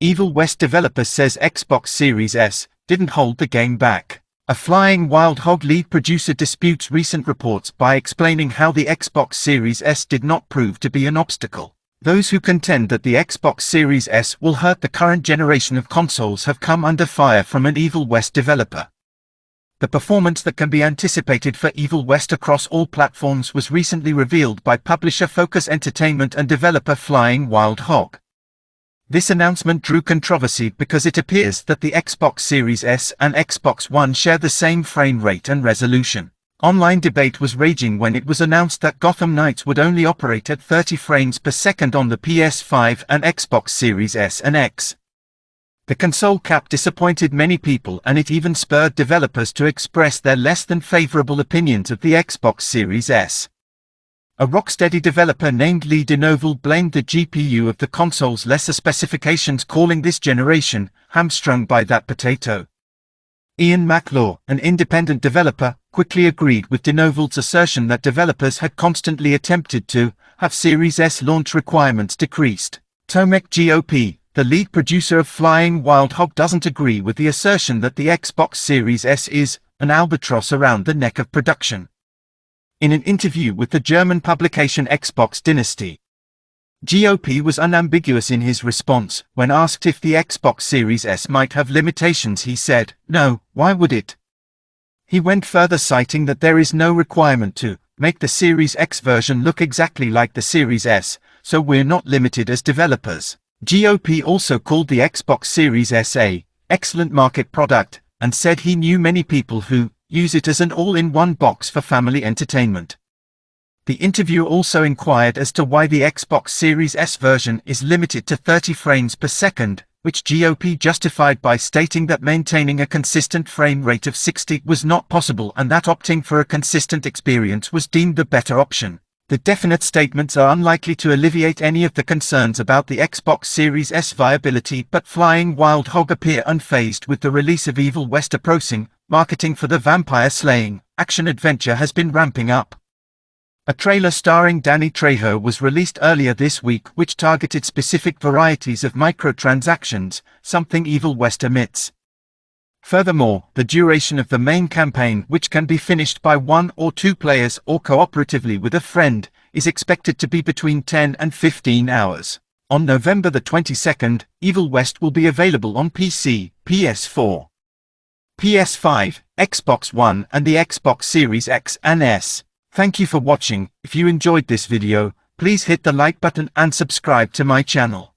Evil West developer says Xbox Series S didn't hold the game back. A Flying Wild Hog lead producer disputes recent reports by explaining how the Xbox Series S did not prove to be an obstacle. Those who contend that the Xbox Series S will hurt the current generation of consoles have come under fire from an Evil West developer. The performance that can be anticipated for Evil West across all platforms was recently revealed by publisher Focus Entertainment and developer Flying Wild Hog. This announcement drew controversy because it appears that the Xbox Series S and Xbox One share the same frame rate and resolution. Online debate was raging when it was announced that Gotham Knights would only operate at 30 frames per second on the PS5 and Xbox Series S and X. The console cap disappointed many people and it even spurred developers to express their less than favorable opinions of the Xbox Series S. A Rocksteady developer named Lee Devonald blamed the GPU of the console's lesser specifications calling this generation hamstrung by that potato. Ian McLaw, an independent developer, quickly agreed with Devonald's assertion that developers had constantly attempted to have Series S launch requirements decreased. Tomek Gop, the lead producer of Flying Wild Hog doesn't agree with the assertion that the Xbox Series S is an albatross around the neck of production. In an interview with the German publication Xbox Dynasty, Gop was unambiguous in his response. When asked if the Xbox Series S might have limitations he said, no, why would it? He went further citing that there is no requirement to make the Series X version look exactly like the Series S, so we're not limited as developers. Gop also called the Xbox Series S a excellent market product, and said he knew many people who use it as an all-in-one box for family entertainment. The interview also inquired as to why the Xbox Series S version is limited to 30 frames per second, which Gop justified by stating that maintaining a consistent frame rate of 60 was not possible and that opting for a consistent experience was deemed the better option. The definite statements are unlikely to alleviate any of the concerns about the Xbox Series S viability but Flying Wild Hog appear unfazed with the release of Evil West approaching, marketing for the vampire slaying action-adventure has been ramping up. A trailer starring Danny Trejo was released earlier this week which targeted specific varieties of microtransactions, something Evil West omits. Furthermore, the duration of the main campaign which can be finished by one or two players or cooperatively with a friend, is expected to be between 10 and 15 hours. On November the 22nd, Evil West will be available on PC, PS4, PS5, Xbox One and the Xbox Series X and S. Thank you for watching, if you enjoyed this video, please hit the like button and subscribe to my channel.